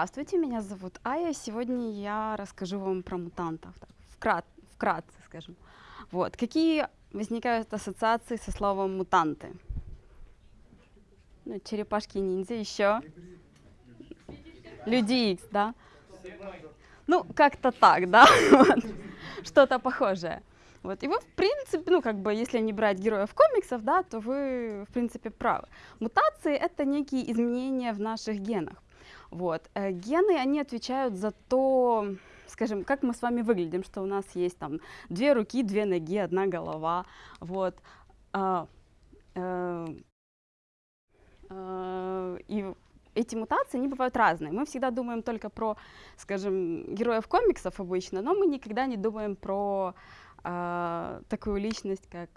Здравствуйте, меня зовут Ая. Сегодня я расскажу вам про мутантов. Так, вкрат, вкратце, скажем. Вот. Какие возникают ассоциации со словом мутанты? Ну, черепашки-ниндзя еще. Люди Икс, да? Ну, как-то так, да? Вот. Что-то похожее. Вот. И вы, в принципе, ну, как бы, если не брать героев комиксов, да, то вы, в принципе, правы. Мутации — это некие изменения в наших генах. Вот. Э, гены, они отвечают за то, скажем, как мы с вами выглядим, что у нас есть там две руки, две ноги, одна голова. Вот. А, а, а, и эти мутации, они бывают разные. Мы всегда думаем только про, скажем, героев комиксов обычно, но мы никогда не думаем про э, такую личность, как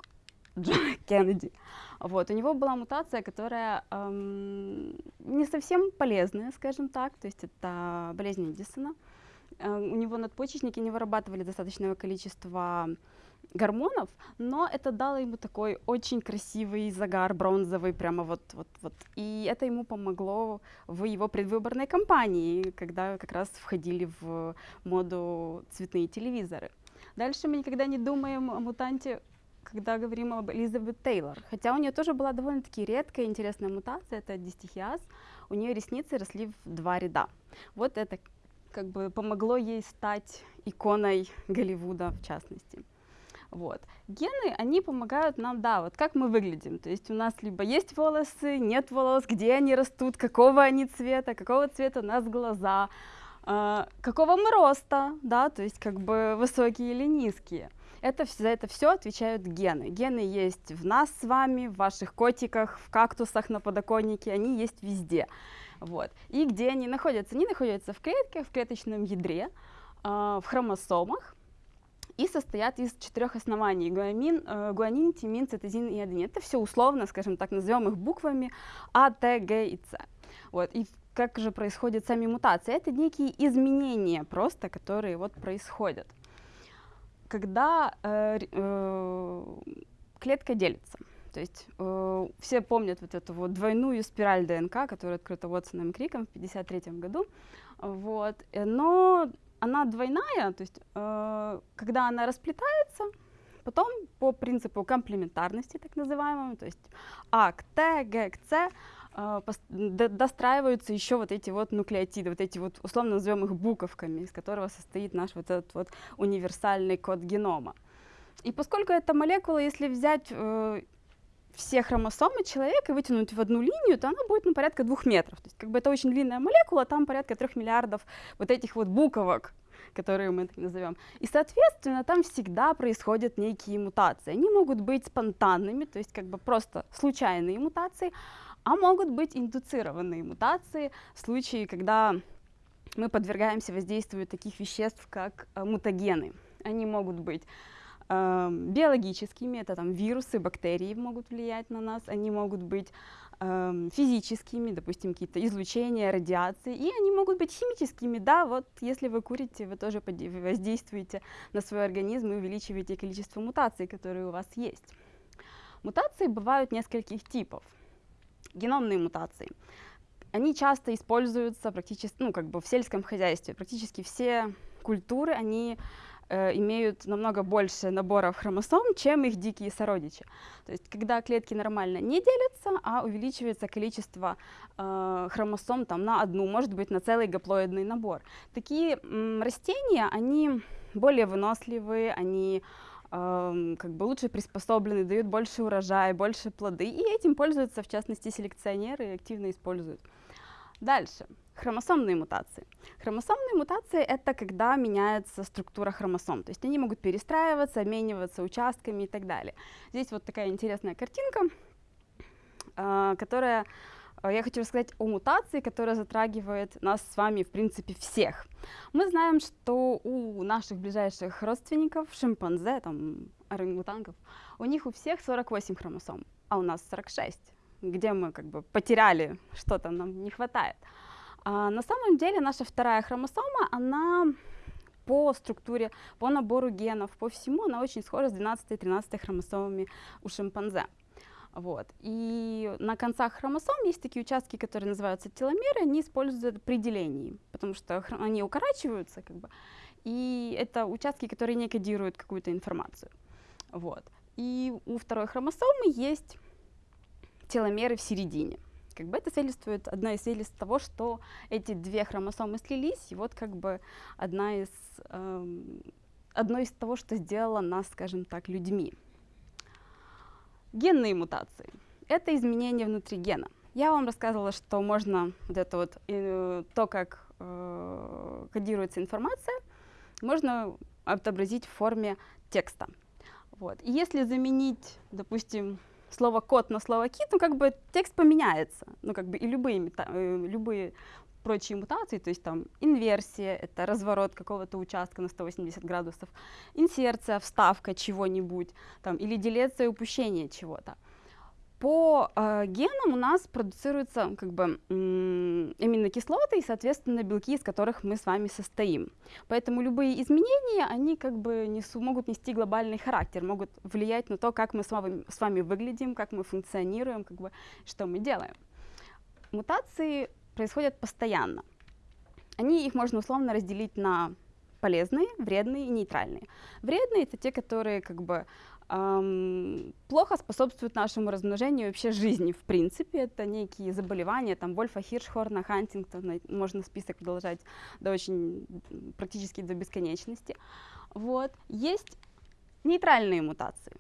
Джон Кеннеди. Вот, у него была мутация, которая эм, не совсем полезная, скажем так, то есть это болезнь Эдисона. Э, у него надпочечники не вырабатывали достаточного количества гормонов, но это дало ему такой очень красивый загар бронзовый, прямо вот, вот, вот. И это ему помогло в его предвыборной кампании, когда как раз входили в моду цветные телевизоры. Дальше мы никогда не думаем о мутанте, когда говорим об Элизабет Тейлор. Хотя у нее тоже была довольно-таки редкая интересная мутация, это дистихиаз. У нее ресницы росли в два ряда. Вот это как бы помогло ей стать иконой Голливуда в частности. Вот. Гены, они помогают нам, да, вот как мы выглядим. То есть у нас либо есть волосы, нет волос, где они растут, какого они цвета, какого цвета у нас глаза, э, какого мы роста, да, то есть как бы высокие или низкие. Это, за это все отвечают гены. Гены есть в нас с вами, в ваших котиках, в кактусах на подоконнике, они есть везде. Вот. И где они находятся? Они находятся в клетке, в клеточном ядре, э, в хромосомах, и состоят из четырех оснований – гуамин, э, гуанин, тимин, цитозин и аденин. Это все условно, скажем так, назовем их буквами А, Т, Г и С. Вот. И как же происходят сами мутации? Это некие изменения просто, которые вот происходят. Когда э, э, клетка делится, то есть э, все помнят вот эту вот двойную спираль ДНК, которая открыта Уотсоном и Криком в 1953 году, вот, но она двойная, то есть э, когда она расплетается, потом по принципу комплементарности, так называемому, то есть А к Т, Г к С, достраиваются еще вот эти вот нуклеотиды, вот эти вот, условно назовем их буковками, из которого состоит наш вот этот вот универсальный код генома. И поскольку эта молекула, если взять э, все хромосомы человека вытянуть в одну линию, то она будет ну, порядка двух метров. То есть как бы это очень длинная молекула, там порядка трех миллиардов вот этих вот буковок, которые мы так назовем. И, соответственно, там всегда происходят некие мутации. Они могут быть спонтанными, то есть как бы просто случайные мутации, а могут быть индуцированные мутации в случае, когда мы подвергаемся воздействию таких веществ, как э, мутагены. Они могут быть э, биологическими, это там вирусы, бактерии могут влиять на нас, они могут быть э, физическими, допустим, какие-то излучения, радиации, и они могут быть химическими, да, вот если вы курите, вы тоже воздействуете на свой организм и увеличиваете количество мутаций, которые у вас есть. Мутации бывают нескольких типов. Геномные мутации. Они часто используются практически, ну, как бы в сельском хозяйстве. Практически все культуры, они э, имеют намного больше наборов хромосом, чем их дикие сородичи. То есть, когда клетки нормально не делятся, а увеличивается количество э, хромосом там, на одну, может быть, на целый гаплоидный набор. Такие растения, они более выносливые, они как бы лучше приспособлены, дают больше урожая, больше плоды, и этим пользуются, в частности, селекционеры активно используют. Дальше. Хромосомные мутации. Хромосомные мутации — это когда меняется структура хромосом, то есть они могут перестраиваться, обмениваться участками и так далее. Здесь вот такая интересная картинка, э, которая, я хочу рассказать о мутации, которая затрагивает нас с вами, в принципе, всех. Мы знаем, что у наших ближайших родственников, шимпанзе, там, орангутангов, у них у всех 48 хромосом, а у нас 46 где мы как бы потеряли что-то, нам не хватает. А на самом деле наша вторая хромосома, она по структуре, по набору генов, по всему, она очень схожа с 12 и 13 хромосомами у шимпанзе. Вот. И на концах хромосом есть такие участки, которые называются теломеры, они используют при делении, потому что они укорачиваются, как бы, и это участки, которые не кодируют какую-то информацию. Вот. И у второй хромосомы есть теломеры в середине. Как бы это свидетельствует, одна из свидетельств того, что эти две хромосомы слились, и вот как бы одна из, эм, одно из того, что сделало нас, скажем так, людьми. Генные мутации — это изменения внутри гена. Я вам рассказывала, что можно вот это вот, э, то, как э, кодируется информация, можно отобразить в форме текста. Вот. И если заменить, допустим, слово кот на слово кит, ну как бы текст поменяется. Ну как бы и любые, э, любые прочие мутации, то есть там инверсия, это разворот какого-то участка на 180 градусов, инсерция, вставка чего-нибудь, там, или делеция упущение чего-то. По э, генам у нас продуцируются как бы аминокислоты и, соответственно, белки, из которых мы с вами состоим. Поэтому любые изменения, они как бы несу, могут нести глобальный характер, могут влиять на то, как мы с вами, с вами выглядим, как мы функционируем, как бы, что мы делаем. Мутации происходят постоянно. Они, их можно условно разделить на полезные, вредные и нейтральные. Вредные — это те, которые как бы эм, плохо способствуют нашему размножению вообще жизни, в принципе. Это некие заболевания, там, Вольфа, Хиршхорна, Хантингтона, можно список продолжать до очень, практически до бесконечности. Вот. Есть нейтральные мутации.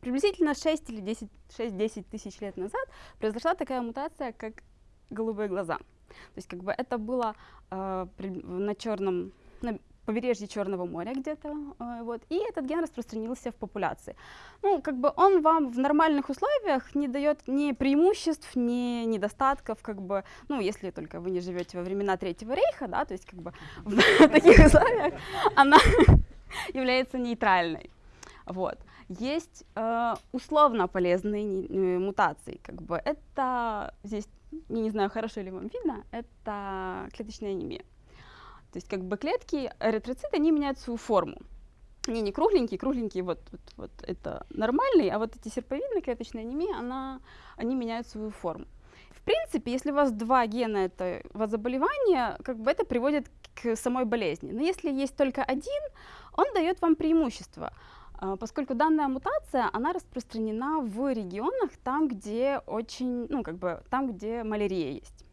Приблизительно 6 или 10, 6-10 тысяч лет назад произошла такая мутация, как голубые глаза. То есть как бы это было э, на черном, на побережье Черного моря где-то, э, вот, и этот ген распространился в популяции. Ну, как бы он вам в нормальных условиях не дает ни преимуществ, ни недостатков, как бы, ну, если только вы не живете во времена Третьего рейха, да, то есть как бы в таких условиях она является нейтральной. Вот. Есть э, условно полезные э, мутации, как бы это здесь я не знаю, хорошо ли вам видно, это клеточная анемия. То есть как бы клетки, эритроциты, они меняют свою форму. Они не кругленькие, кругленькие вот, вот, вот это нормальные, а вот эти серповидные клеточные анемии, она, они меняют свою форму. В принципе, если у вас два гена это заболевания, как бы это приводит к самой болезни. Но если есть только один, он дает вам преимущество. А, поскольку данная мутация, она распространена в регионах там, где очень, ну, как бы, там, где малярия есть.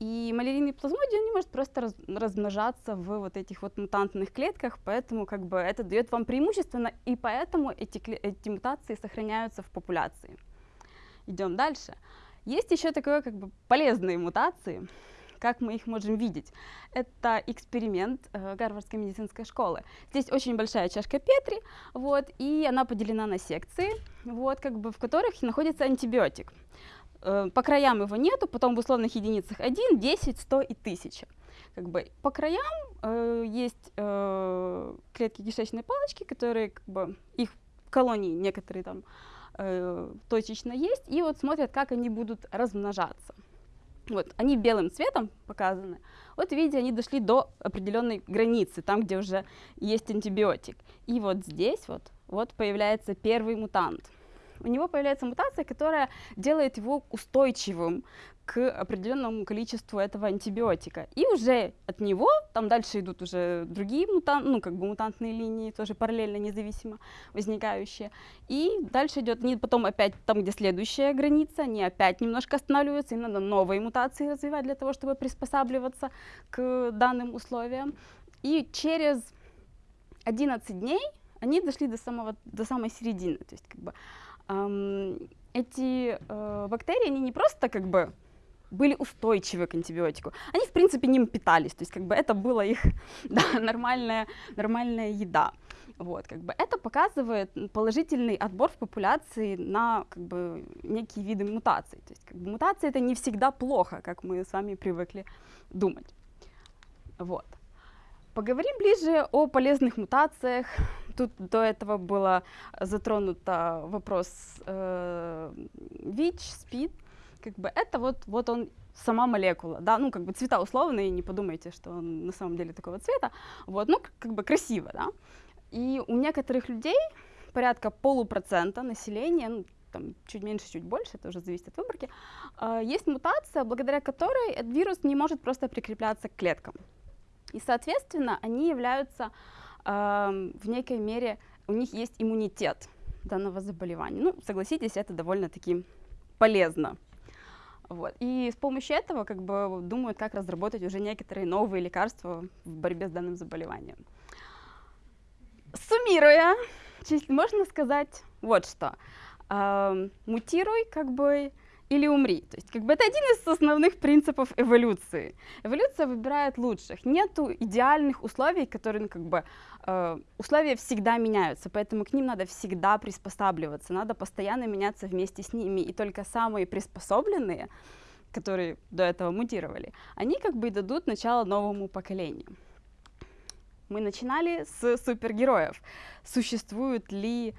И малярийный плазмодий, не может просто раз, размножаться в вот этих вот мутантных клетках, поэтому как бы это дает вам преимущественно, и поэтому эти, эти мутации сохраняются в популяции. Идем дальше. Есть еще такое как бы полезные мутации, как мы их можем видеть? Это эксперимент э, Гарвардской медицинской школы. Здесь очень большая чашка Петри, вот, и она поделена на секции, вот, как бы, в которых находится антибиотик. Э, по краям его нету, потом в условных единицах 1, 10, 100 и 1000. Как бы, по краям э, есть э, клетки кишечной палочки, которые, как бы, их колонии некоторые там э, точечно есть, и вот смотрят, как они будут размножаться. Вот, они белым цветом показаны. Вот видите, они дошли до определенной границы, там, где уже есть антибиотик. И вот здесь вот, вот появляется первый мутант. У него появляется мутация, которая делает его устойчивым к определенному количеству этого антибиотика. И уже от него, там дальше идут уже другие мутанты, ну, как бы мутантные линии, тоже параллельно, независимо возникающие. И дальше идет, они потом опять там, где следующая граница, они опять немножко останавливаются, и надо новые мутации развивать для того, чтобы приспосабливаться к данным условиям. И через 11 дней они дошли до, самого, до самой середины. То есть, как бы, эти э, бактерии, они не просто как бы были устойчивы к антибиотику. Они, в принципе, ним питались, то есть как бы это была их да, нормальная, нормальная еда. Вот, как бы это показывает положительный отбор в популяции на как бы, некие виды мутаций. То есть как бы, мутации это не всегда плохо, как мы с вами привыкли думать. Вот. Поговорим ближе о полезных мутациях. Тут до этого было затронуто вопрос э, ВИЧ, СПИД как бы это вот, вот он сама молекула, да, ну, как бы цвета условные, не подумайте, что он на самом деле такого цвета, вот, ну, как бы красиво, да. И у некоторых людей, порядка полупроцента населения, ну, там, чуть меньше, чуть больше, это уже зависит от выборки, э, есть мутация, благодаря которой этот вирус не может просто прикрепляться к клеткам. И, соответственно, они являются в некой мере, у них есть иммунитет данного заболевания. Ну, согласитесь, это довольно-таки полезно. Вот. И с помощью этого как бы думают, как разработать уже некоторые новые лекарства в борьбе с данным заболеванием. Суммируя, можно сказать вот что. Мутируй, как бы, или умри. То есть как бы это один из основных принципов эволюции. Эволюция выбирает лучших. Нету идеальных условий, которые ну, как бы э, условия всегда меняются, поэтому к ним надо всегда приспосабливаться, надо постоянно меняться вместе с ними, и только самые приспособленные, которые до этого мутировали, они как бы и дадут начало новому поколению. Мы начинали с супергероев. Существуют ли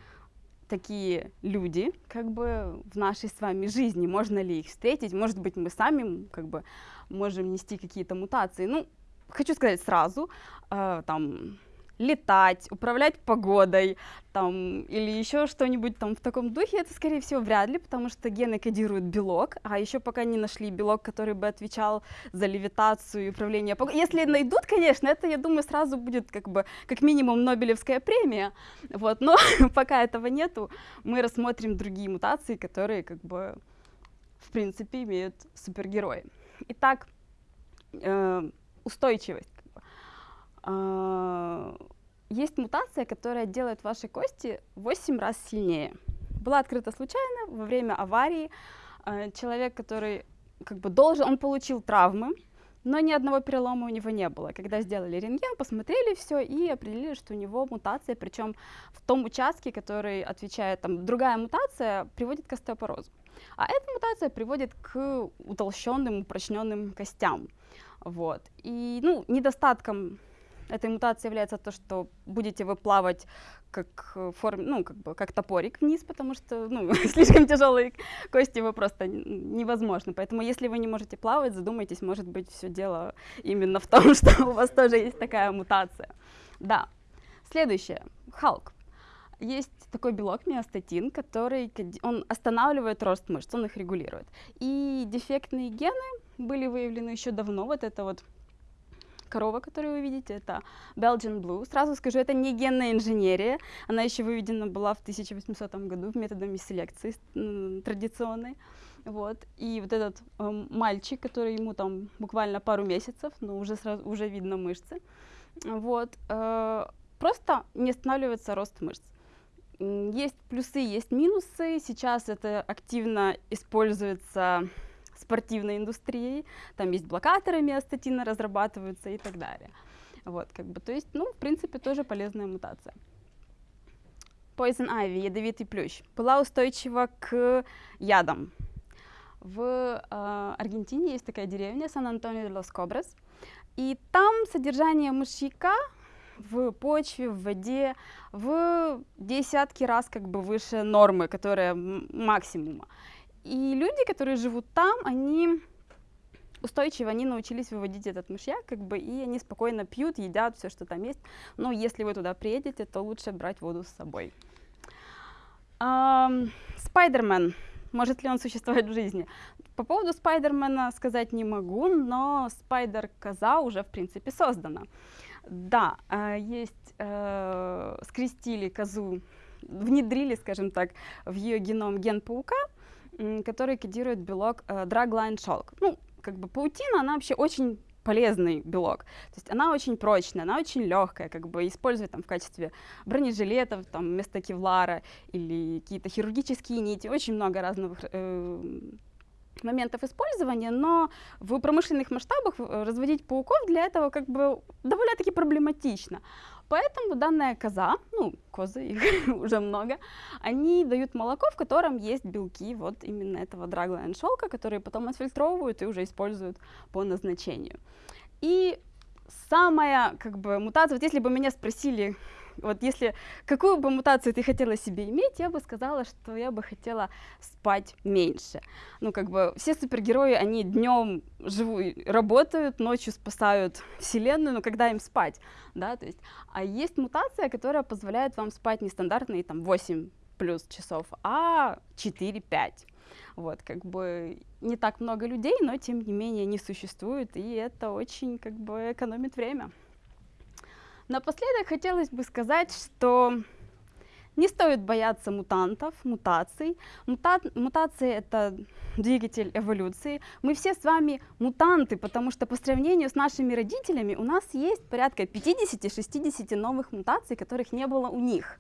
такие люди как бы в нашей с вами жизни, можно ли их встретить, может быть мы сами как бы можем нести какие-то мутации. Ну, хочу сказать сразу, э, там летать, управлять погодой, там, или еще что-нибудь там в таком духе, это, скорее всего, вряд ли, потому что гены кодируют белок, а еще пока не нашли белок, который бы отвечал за левитацию и управление погодой. Если найдут, конечно, это, я думаю, сразу будет как бы, как минимум, Нобелевская премия, вот, но пока этого нету, мы рассмотрим другие мутации, которые, как бы, в принципе, имеют супергерои. Итак, э, устойчивость. Есть мутация, которая делает ваши кости в 8 раз сильнее. Была открыта случайно во время аварии. А, человек, который как бы должен, он получил травмы, но ни одного перелома у него не было. Когда сделали рентген, посмотрели все и определили, что у него мутация, причем в том участке, который отвечает, там, другая мутация приводит к остеопорозу. А эта мутация приводит к утолщенным, упрочненным костям. Вот. И ну, недостатком этой мутацией является то, что будете вы плавать как э, форм, ну, как бы как топорик вниз, потому что ну, слишком тяжелые кости вы просто невозможно. Поэтому если вы не можете плавать, задумайтесь, может быть, все дело именно в том, что у вас тоже есть такая мутация. Да. Следующее. Халк. Есть такой белок миостатин, который он останавливает рост мышц, он их регулирует. И дефектные гены были выявлены еще давно. Вот это вот корова, которую вы видите, это Belgian Blue. Сразу скажу, это не генная инженерия, она еще выведена была в 1800 году методами селекции традиционной. Вот. И вот этот э, мальчик, который ему там буквально пару месяцев, но уже, сразу, уже видно мышцы, вот, э, просто не останавливается рост мышц. Есть плюсы, есть минусы. Сейчас это активно используется спортивной индустрией, там есть блокаторы миостатина разрабатываются и так далее. Вот, как бы, то есть, ну, в принципе, тоже полезная мутация. Poison Ivy, ядовитый плющ, была устойчива к ядам. В э, Аргентине есть такая деревня Сан-Антонио-де-Лос-Кобрес, и там содержание мышьяка в почве, в воде в десятки раз как бы выше нормы, которая максимума. И люди, которые живут там, они устойчиво, они научились выводить этот мышьяк, как бы, и они спокойно пьют, едят все, что там есть. Но если вы туда приедете, то лучше брать воду с собой. Спайдермен. Может ли он существовать в жизни? По поводу Спайдермена сказать не могу, но Спайдер-коза уже, в принципе, создана. Да, а, есть, э, скрестили козу, внедрили, скажем так, в ее геном ген паука, который кодирует белок э, Dragline Shulk. Ну, как бы паутина, она вообще очень полезный белок. То есть она очень прочная, она очень легкая, как бы использовать там в качестве бронежилетов, там вместо кевлара или какие-то хирургические нити, очень много разных э, моментов использования, но в промышленных масштабах э, разводить пауков для этого как бы довольно-таки проблематично. Поэтому данная коза, ну, козы, их уже много, они дают молоко, в котором есть белки вот именно этого драглайн шелка, которые потом отфильтровывают и уже используют по назначению. И самая, как бы, мутация, вот если бы меня спросили, вот если какую бы мутацию ты хотела себе иметь, я бы сказала, что я бы хотела спать меньше. Ну, как бы все супергерои, они днем живут, работают, ночью спасают вселенную, но когда им спать, да, то есть, а есть мутация, которая позволяет вам спать нестандартные там 8 плюс часов, а 4-5. Вот, как бы не так много людей, но тем не менее они существуют, и это очень как бы экономит время. Напоследок хотелось бы сказать, что не стоит бояться мутантов, мутаций. Мута мутации — это двигатель эволюции. Мы все с вами мутанты, потому что по сравнению с нашими родителями у нас есть порядка 50-60 новых мутаций, которых не было у них.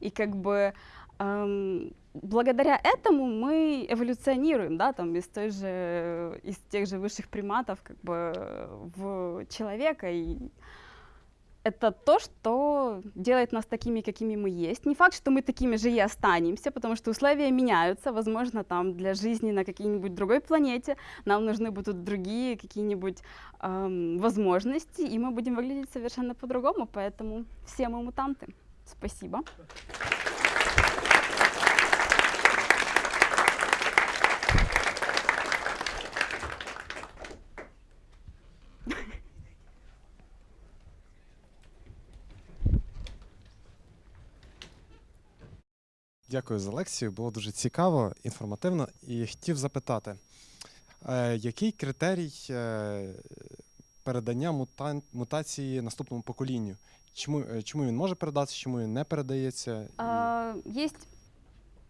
И как бы эм, благодаря этому мы эволюционируем, да, там из той же, из тех же высших приматов, как бы в человека и это то, что делает нас такими, какими мы есть. Не факт, что мы такими же и останемся, потому что условия меняются. Возможно, там для жизни на какой-нибудь другой планете нам нужны будут другие какие-нибудь эм, возможности, и мы будем выглядеть совершенно по-другому. Поэтому все мы мутанты. Спасибо. Дякую за лекцію. Було дуже цікаво, інформативно. І хотів запитати, е, який критерій е, передання мута... мутації наступному поколінню? Чому, е, чому він може передатися, чому він не передається? І... А, есть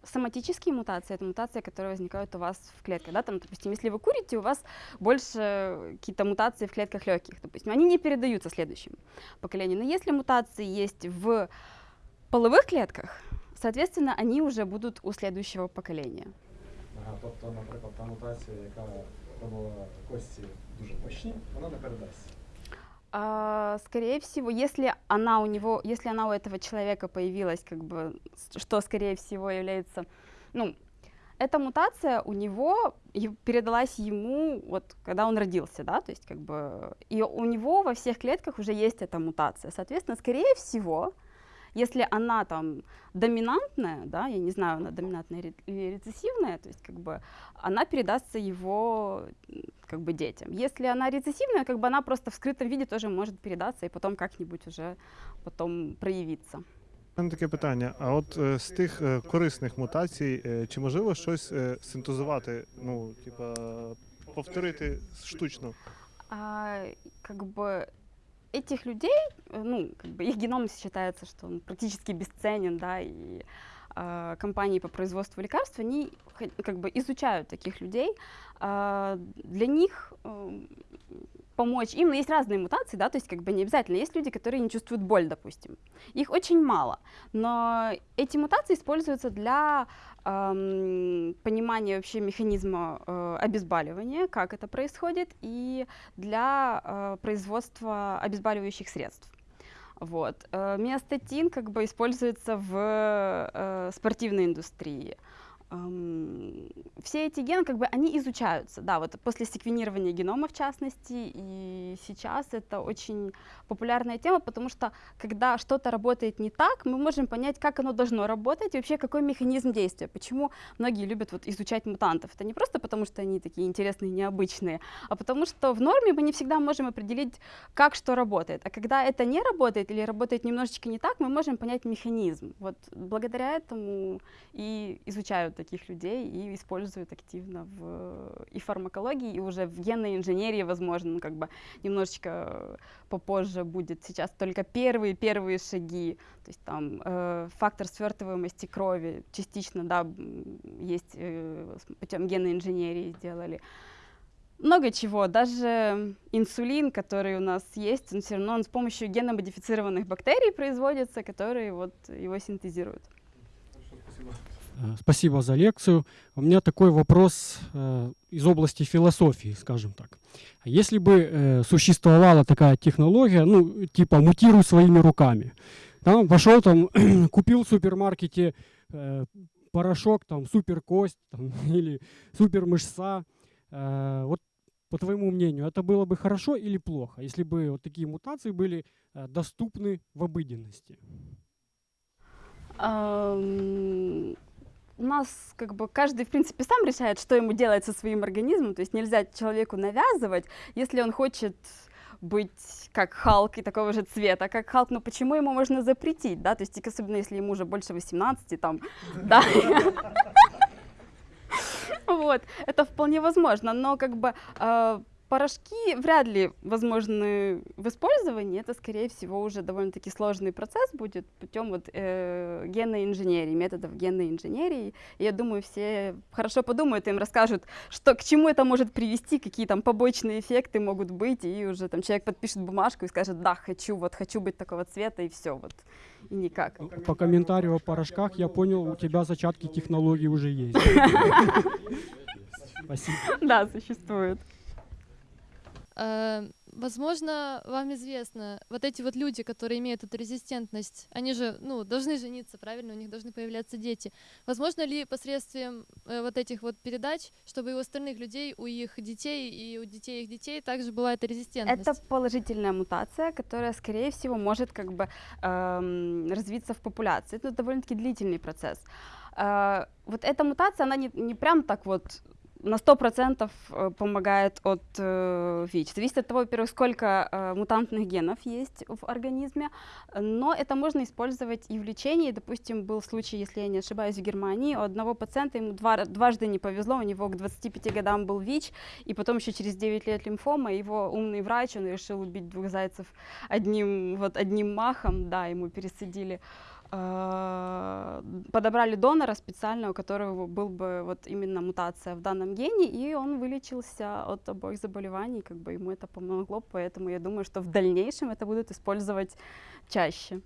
соматические мутации, это мутации, которые возникают у вас в клетках. Да? Там, допустим, если вы курите, у вас больше какие-то мутации в клетках легких, допустим, они не передаются следующему поколению. Но если мутации есть в половых клетках, соответственно, они уже будут у следующего поколения. Ага, тобто, наприклад, та мутація, яка робила кості дуже мощні, вона не передасться. А, скорее всего, если она у него, если она у этого человека появилась, как бы, с- что скорее всего является, ну, эта мутация у него и передалась ему вот когда он родился, да, то есть как бы и у него во всех клетках уже есть эта мутация, соответственно, скорее всего, если она там доминантная, да, я не знаю, она доминантная или рецессивная, то есть как бы она передастся его как бы детям. Если она рецессивная, как бы она просто в скрытом виде тоже может передаться и потом как-нибудь уже потом проявиться. Мене таке питання: а от е, з тих е, корисних мутацій, е, чи можливо щось е, синтезувати, ну, типа, повторити штучно? А, как бы этих людей, э, ну, как бы их геном считается, что он практически бесценен, да, и а, компании по производству лекарств, они как бы изучают таких людей. А, для них эм, помочь им, но есть разные мутации, да, то есть как бы не обязательно. Есть люди, которые не чувствуют боль, допустим. Их очень мало, но эти мутации используются для эм, понимания вообще механизма э, обезболивания, как это происходит, и для э, производства обезболивающих средств. Вот. Э, Миостатин как бы используется в э, спортивной индустрии. Все эти гены, как бы, они изучаются, да, вот после секвенирования генома в частности, и сейчас это очень популярная тема, потому что когда что-то работает не так, мы можем понять, как оно должно работать, и вообще какой механизм действия, почему многие любят вот изучать мутантов. Это не просто потому, что они такие интересные, необычные, а потому что в норме мы не всегда можем определить, как что работает. А когда это не работает или работает немножечко не так, мы можем понять механизм. Вот благодаря этому и изучают таких людей и используют активно в и фармакологии, и уже в генной инженерии, возможно, ну, как бы немножечко попозже будет. Сейчас только первые-первые шаги, то есть там э, фактор свертываемости крови частично, да, есть э, путем генной инженерии сделали. Много чего, даже инсулин, который у нас есть, он все равно он с помощью генно-модифицированных бактерий производится, которые вот его синтезируют. Э, Спасибо за лекцию. У меня такой вопрос э, из области философии, скажем так. Если бы э, существовала такая технология, ну, типа мутируй своими руками, там пошел там, купил в супермаркете э, порошок, там, супер кость там, или супер мышца, Э, вот по твоему мнению, это было бы хорошо или плохо, если бы вот такие мутации были э, доступны в обыденности? У нас как бы каждый, в принципе, сам решает, что ему делать со своим организмом. То есть нельзя человеку навязывать. Если он хочет быть как Халк и такого же цвета, как Халк, но почему ему можно запретить, да, то есть особенно если ему уже больше 18, там, да. Вот, это вполне возможно, но как бы э, порошки вряд ли возможны в использовании, это, скорее всего, уже довольно-таки сложный процесс будет путем вот, э, генной инженерии, методов генной инженерии. И я думаю, все хорошо подумают, им расскажут, что, к чему это может привести, какие там побочные эффекты могут быть, и уже там человек подпишет бумажку и скажет, да, хочу, вот хочу быть такого цвета, и все, вот, и никак. По комментарию о порошках я понял, у тебя зачатки технологий уже есть. Спасибо. Да, существует. Э, Возможно, вам известно, вот эти вот люди, которые имеют эту резистентность, они же, ну, должны жениться, правильно, у них должны появляться дети. Возможно ли посредством э, вот этих вот передач, чтобы и у остальных людей, у их детей и у детей их детей также была эта резистентность? Это положительная мутация, которая, скорее всего, может как бы эм, развиться в популяции. Это довольно-таки длительный процесс. Э, вот эта мутация, она не, не прям так вот на 100% э, помогает от э, ВИЧ. Зависит от того, во-первых, сколько э, мутантных генов есть в организме, но это можно использовать и в лечении. Допустим, был случай, если я не ошибаюсь, в Германии, у одного пациента ему два, дважды не повезло, у него к 25 годам был ВИЧ, и потом еще через 9 лет лимфома, его умный врач, он решил убить двух зайцев одним, вот, одним махом, да, ему пересадили подобрали донора специально, у которого был бы вот именно мутация в данном гене, и он вылечился от обоих заболеваний, как бы ему это помогло, поэтому я думаю, что в дальнейшем это будут использовать чаще.